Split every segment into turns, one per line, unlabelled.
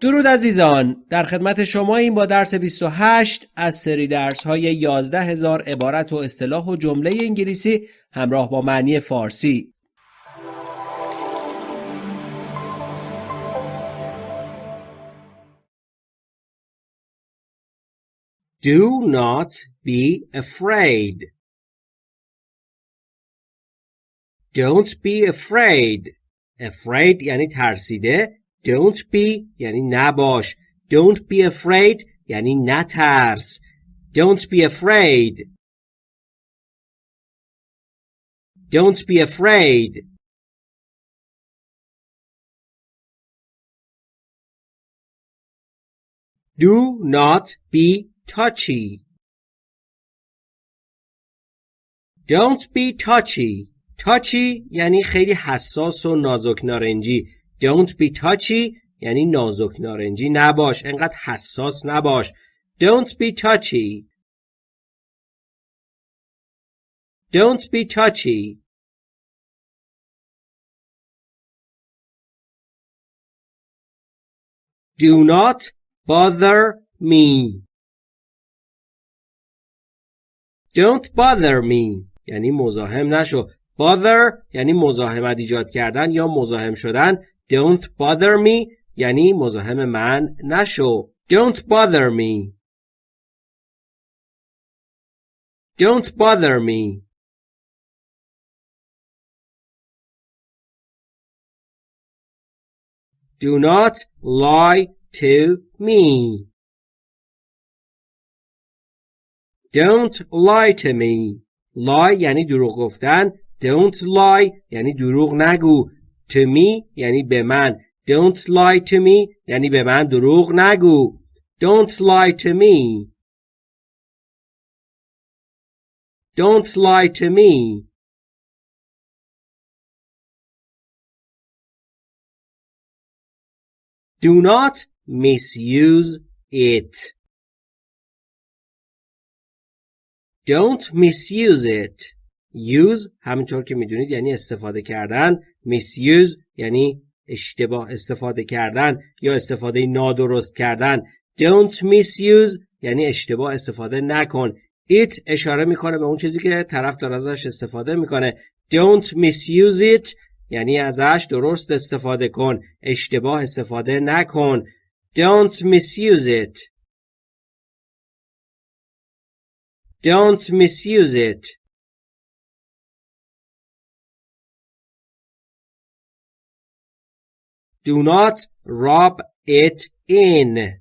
درود عزیزان در خدمت شما این با درس 28 از سری درس های 11 هزار عبارت و اصطلاح و جمله انگلیسی همراه با معنی فارسی
Do not be afraid. Don't be afraid. Afraid یعنی ترسیده Don't be یعنی نباش. Don't be afraid یعنی نترس. Don't be afraid. Don't be afraid. Do not be touchy. Don't be touchy. touchy یعنی خیلی حساس و نازک نارنجی. Don't be touchy. یعنی نازک نارنجی نباش. انقدر حساس نباش. Don't be touchy. Don't be touchy. Do not bother me. Don't bother me. یعنی مزاحم نشو. Bother یعنی مزاحمت ایجاد کردن یا مزاحم شدن. Don't bother me یعنی مزاحم من نشو. Don't bother me. Don't bother me. Do not lie to me. Don't lie to me. lie یعنی دروغ گفتن. Don't lie یعنی دروغ نگو. To me یعنی به من don't lie to me یعنی به من دروغ نگو don't lie to me don't lie to me do not misuse it don't misuse it use همینطور که می‌دونید یعنی استفاده کردن misuse یعنی اشتباه استفاده کردن یا استفاده نادرست کردن. Don't misuse یعنی اشتباه استفاده نکن. It اشاره می‌کنه به اون چیزی که طرف داره ازش استفاده می‌کنه. Don't misuse it یعنی ازش درست استفاده کن. اشتباه استفاده نکن. Don't misuse it. Don't misuse it. Do not rub it in.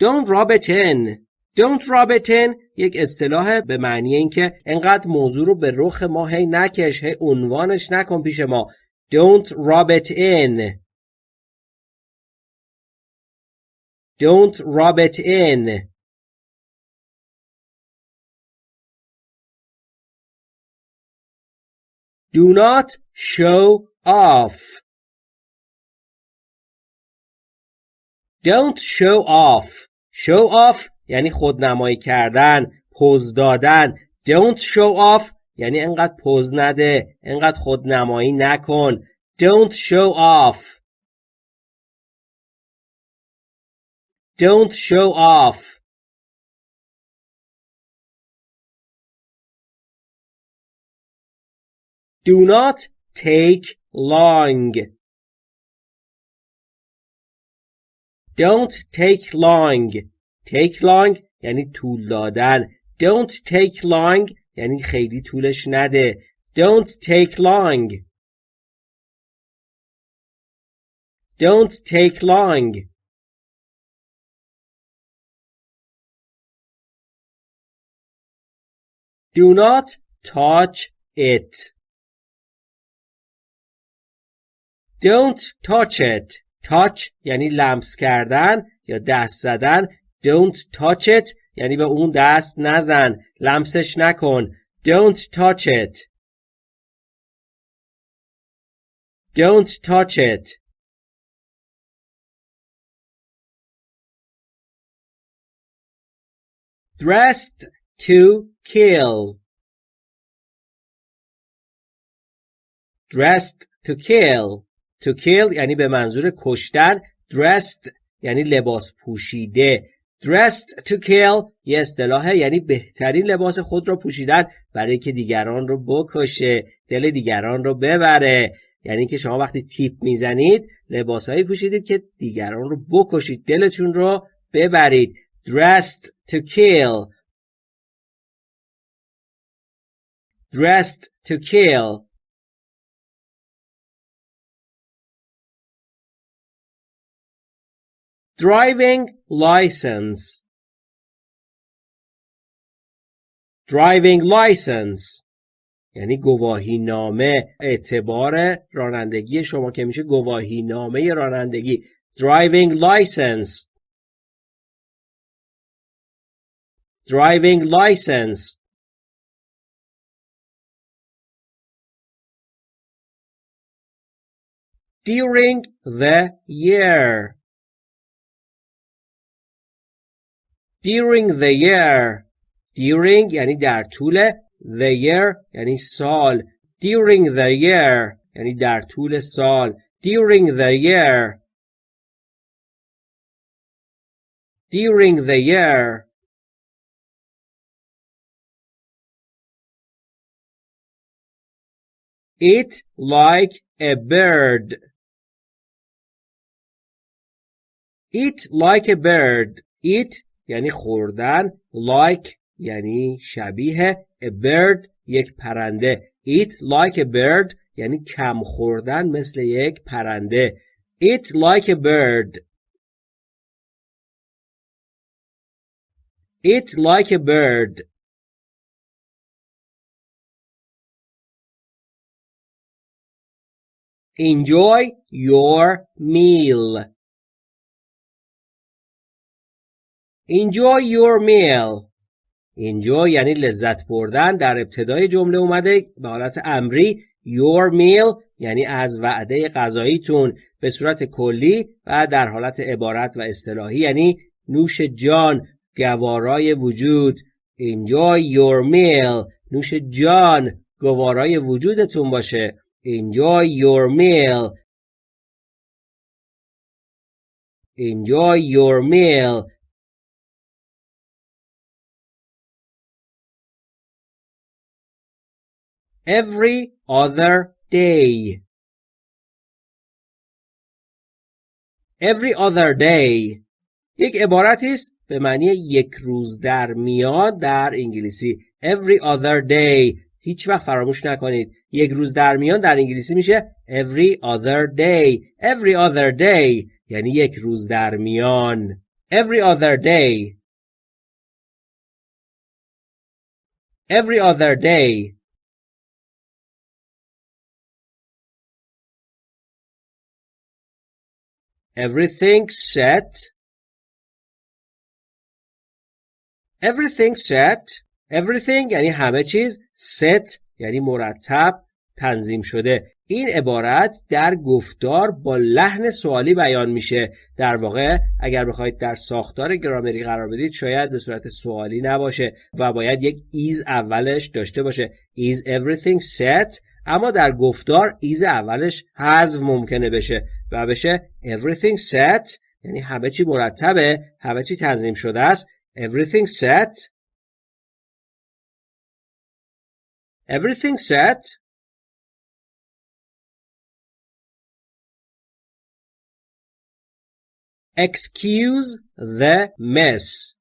Don't rub it in. Don't rub it in یک اصطلاح به معنی اینکه انقدر موضوع رو به رخ ما هی نکش هی عنوانش نکن پیش ما Don't rub it in. Don't rub it in. Do not show off. Don't show off. Show off یعنی خودنمایی کردن، پوز دادن. Don't show off یعنی انقدر پوز نده، انقدر خودنمایی نکن. Don't show off. Don't show off. Do not take long. Don't take long. Take long یعنی طول دادن. Don't take long یعنی خیلی طولش نده. Don't take long. Don't take long. Do not touch it. Don't touch it. touch یعنی لمس کردن یا دست زدن. Don't touch it یعنی به اون دست نزن. لمسش نکن. Don't touch it. Don't touch it. Dressed to kill. Dressed to kill. To kill یعنی به منظور کشتن dressed یعنی لباس پوشیده. Dressed to kill یه اصطلاحه یعنی بهترین لباس خود را پوشیدن برای که دیگران رو بکشه دل دیگران رو ببره. یعنی که شما وقتی تیپ می‌زنید لباسهایی پوشیدید که دیگران رو بکشید دلتون رو ببرید. Dressed to kill. Dressed to kill. Driving license driving license یعنی گواهی نامه اعتبار رانندگی شما که میشه گواهی نامه رانندگی driving license driving license during the year during the year during یعنی در طول the year یعنی سال during the year یعنی در طول سال during the year during the year Eat like a bird. Eat like a bird. Eat یعنی خوردن. Like یعنی شبیه. A bird یک پرنده. Eat like a bird یعنی کم خوردن مثل یک پرنده. Eat like a bird. Eat like a bird. Enjoy your meal. Enjoy your meal. Enjoy یعنی لذت بردن در ابتدای جمله اومده به حالت امری your meal یعنی از وعده غذاییتون به صورت کلی و در حالت عبارت و اصطلاحی یعنی نوش جان گوارای وجود enjoy your meal نوش جان گوارای وجودتون باشه Enjoy your meal. Enjoy your meal. Every other day. Every other day. یک عبارتی است به معنی یک روز در میاد در انگلیسی. Every other day. هیچ وقت فراموش نکنید یک روز در میان در انگلیسی میشه every other day every other day یعنی یک روز در میان every other day every other day everything set. Everything set. Everything یعنی همه چیز set یعنی مرتب تنظیم شده. این عبارت در گفتار با لحن سوالی بیان میشه. در واقع اگر بخواید در ساختار گرامری قرار بدید شاید به صورت سوالی نباشه و باید یک ایز اولش داشته باشه. Is everything set اما در گفتار ایز اولش حذف ممکنه بشه و بشه everything set یعنی همه چی مرتبه همه چی تنظیم شده است everything set Everything set? Excuse the mess.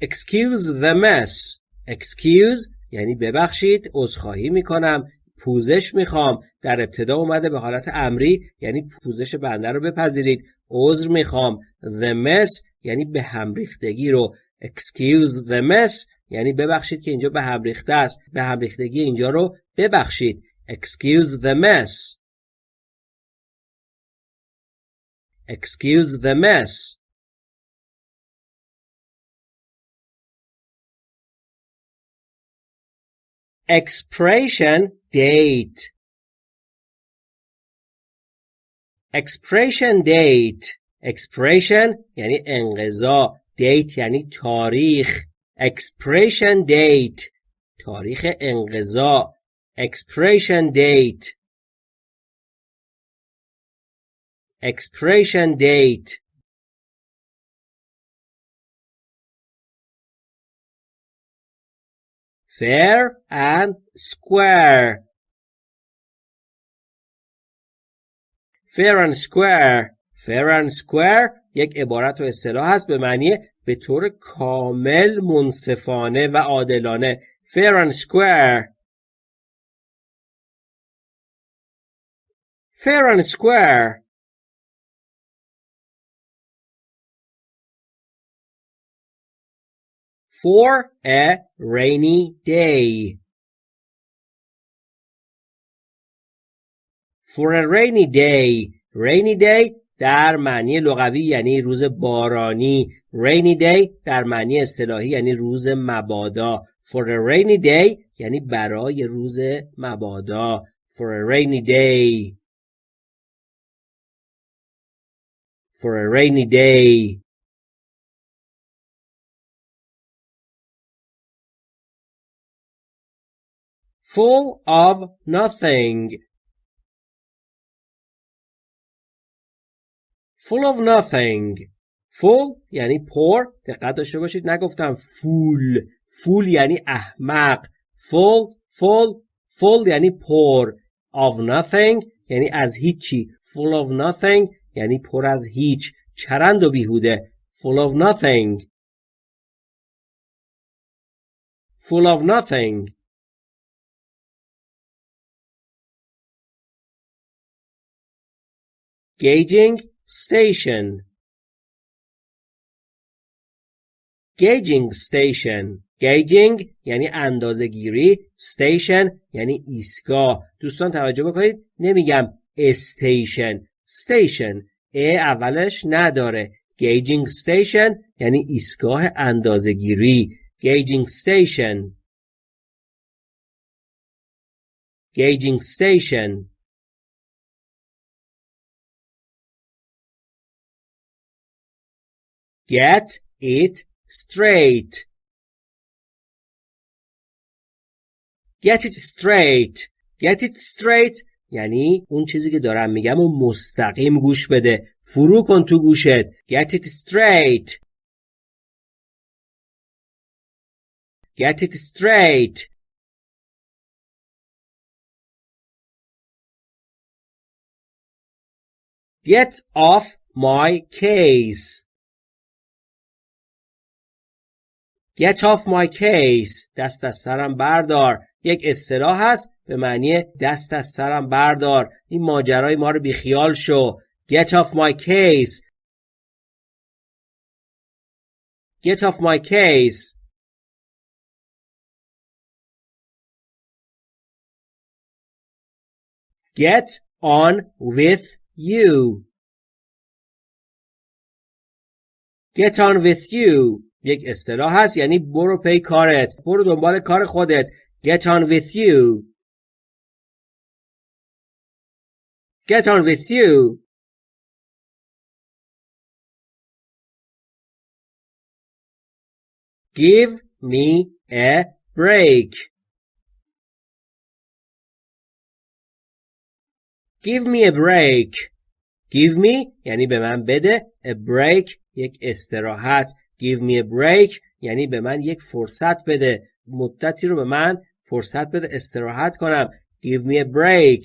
Excuse the mess. Excuse یعنی ببخشید عذرخواهی می‌کنم پوزش می‌خوام. در ابتدا اومده به حالت امری یعنی پوزش بنده رو بپذیرید. عذر می‌خوام. The mess یعنی به هم ریختگی رو. Excuse the mess یعنی ببخشید که اینجا به هم ریخته است. به هم ریختگی اینجا رو ببخشید. Excuse the mess excuse the mess expiration date expiration date expiration یعنی انقضا date یعنی تاریخ expiration date تاریخ انقضا expiration date expiration date fair and square fair and square fair and square یک عبارت و اصطلاح هست به معنی به طور کامل منصفانه و عادلانه fair and square fair and square for a rainy day for a rainy day rainy day در معنی لغوی یعنی روز بارانی rainy day در معنی اصطلاحی یعنی روز مبادا for a rainy day یعنی برای روز مبادا for a rainy day for a rainy day full of nothing full of nothing full یعنی پر دقت داشته باشید نگفتم فول فول یعنی احمق full full full یعنی پر of nothing یعنی از هیچی full of nothing یعنی پر از هیچ چرند و بیهوده full of nothing full of nothing gauging station gauging station gauging یعنی اندازه گیری station یعنی ایستگاه دوستان توجه بکنید نمیگم station station ا اولش نداره gauging station یعنی ایستگاه اندازه گیری gauging station gauging station Get it straight. Get it straight. Get it straight یعنی اون چیزی که دارم میگم و مستقیم گوش بده. فرو کن تو گوشت. Get it straight. Get it straight. Get off my case. Get off my case. دست از سرم بردار. یک اصطلاح هست به معنی دست از سرم بردار. این ماجرای ما رو بیخیال شو. Get off my case. Get off my case. Get on with you. Get on with you. یک اصطلاح هست یعنی برو پی کارت برو دنبال کار خودت get on with you get on with you give me a break give me a break give me یعنی به من بده a break یک استراحت give me a break یعنی به من یک فرصت بده مدتی رو به من فرصت بده استراحت کنم give me a break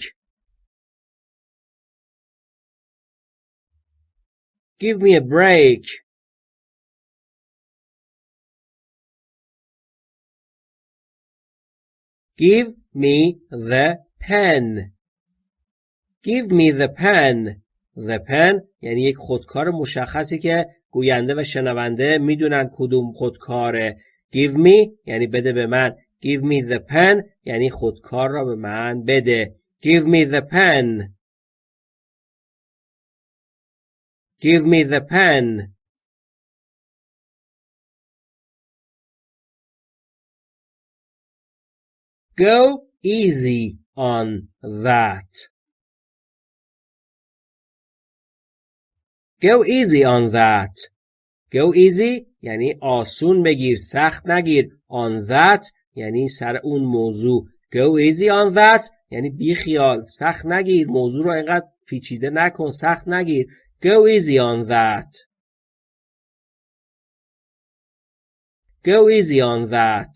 give me a break give me the pen give me the pen the pen یعنی یک خودکار مشخصی که گوینده و شنونده می‌دونن کدوم خودکاره give me یعنی بده به من. Give me the pen یعنی خودکار را به من بده. Give me the pen. Give me the pen. Go easy on that. Go easy on that. Go easy یعنی آسون بگیر سخت نگیر. On that یعنی سر اون موضوع. Go easy on that یعنی بی خیال سخت نگیر. موضوع رو اینقدر پیچیده نکن سخت نگیر. Go easy on that. Go easy on that.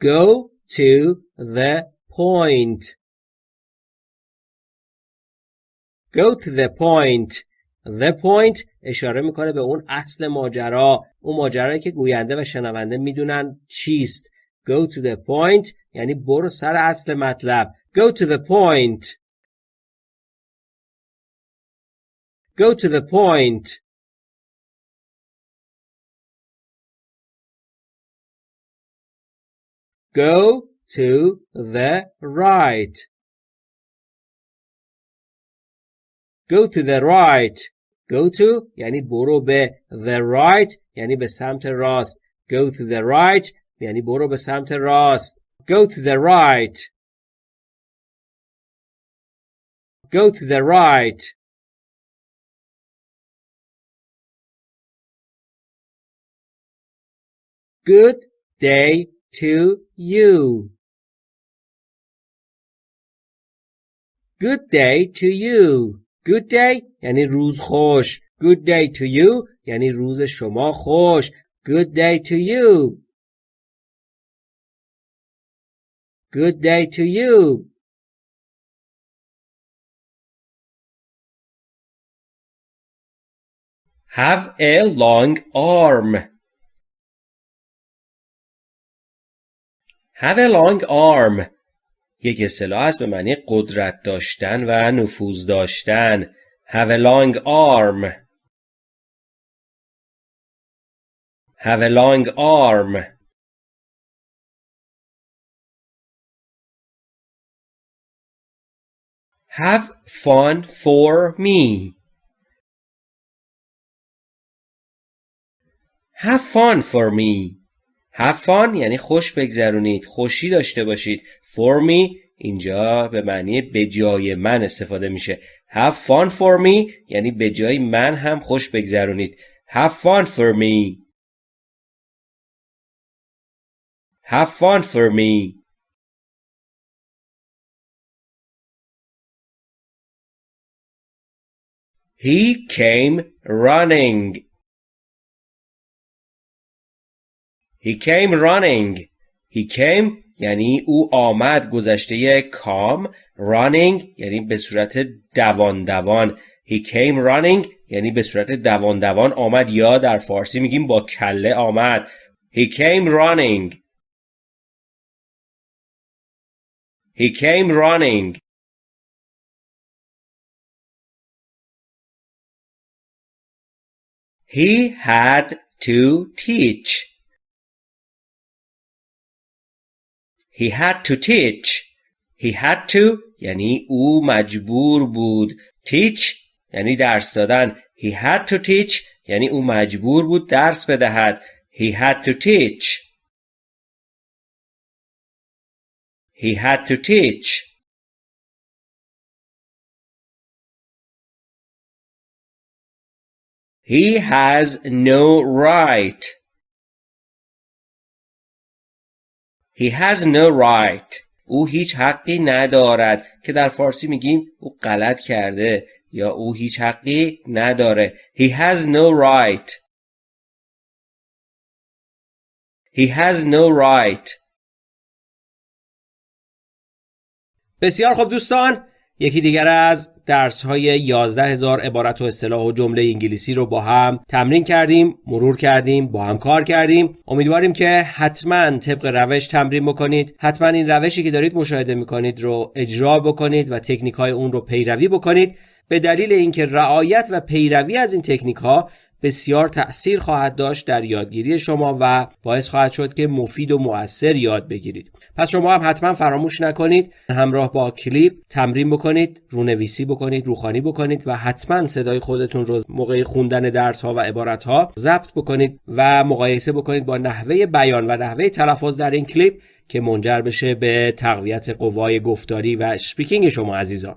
Go to the point. Go to the point. The point اشاره می‌کنه به اون اصل ماجرا. اون ماجرایی که گوینده و شنونده می‌دونن چیست. Go to the point یعنی برو سر اصل مطلب. Go to the point. Go to the point. Go to the right Go to the right Go to یعنی برو به the right یعنی به سمت راست Go to the right یعنی برو به سمت راست Go to the right Go to the right Good day to you Good day to you Good day یعنی روز خوش Good day to you یعنی روز شما خوش Good day to you Good day to you
Have a long arm. Have a long arm. یک اصطلاح است به معنی قدرت داشتن و نفوذ داشتن. Have a long arm. Have a long arm. Have fun for me. Have fun for me. Have fun یعنی خوش بگذرونید خوشی داشته باشید. For me اینجا به معنی به جای من استفاده میشه. Have fun for me یعنی به جای من هم خوش بگذرونید. Have fun for me. Have fun for me. He came running. He came running. He came یعنی او آمد گذشته کام. Running یعنی به صورت دوان دوان He came running یعنی به صورت دوان دوان آمد یا در فارسی میگیم با کله آمد. He came running. He came running. He had to teach. He had to teach. He had to یعنی او مجبور بود. teach یعنی درس دادن. He had to teach یعنی او مجبور بود درس بدهد. He had to teach. He had to teach. He has no right. He has no right. او هیچ حقی ندارد که در فارسی میگیم او غلط کرده یا او هیچ حقی نداره. He has no right. He has no right. بسیار خوب دوستان یکی دیگر از درس های 11 هزار عبارت و اصطلاح و جمله انگلیسی رو با هم تمرین کردیم مرور کردیم با هم کار کردیم. امیدواریم که حتما طبق روش تمرین بکنید. حتما این روشی که دارید مشاهده می‌کنید رو اجرا بکنید و تکنیک های اون رو پیروی بکنید. به دلیل اینکه رعایت و پیروی از این تکنیک ها بسیار تأثیر خواهد داشت در یادگیری شما و باعث خواهد شد که مفید و مؤثر یاد بگیرید. پس شما هم حتما فراموش نکنید همراه با کلیپ تمرین بکنید رونویسی بکنید روخوانی بکنید و حتما صدای خودتون رو موقع خوندن درس ها و عبارت ها ضبط بکنید و مقایسه بکنید با نحوه بیان و نحوه تلفظ در این کلیپ که منجر بشه به تقویت قوای گفتاری و speaking شما عزیزان.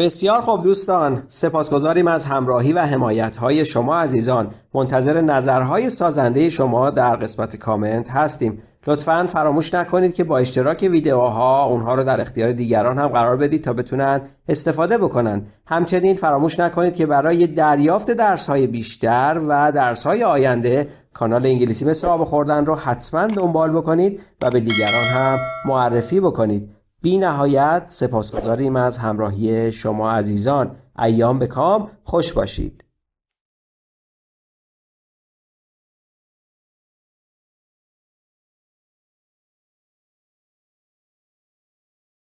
بسیار خوب دوستان سپاسگزاریم از همراهی و حمایت های شما عزیزان. منتظر نظرهای سازنده شما در قسمت کامنت هستیم. لطفا فراموش نکنید که با اشتراک ویدیوها اونها رو در اختیار دیگران هم قرار بدید تا بتونن استفاده بکنن. همچنین فراموش نکنید که برای دریافت درس های بیشتر و درس های آینده کانال انگلیسی مثل آب خوردن رو حتما دنبال بکنید و به دیگران هم معرفی بکنید. بی نهایت سپاسگزاریم از همراهی شما عزیزان. ایام به کام. خوش باشید.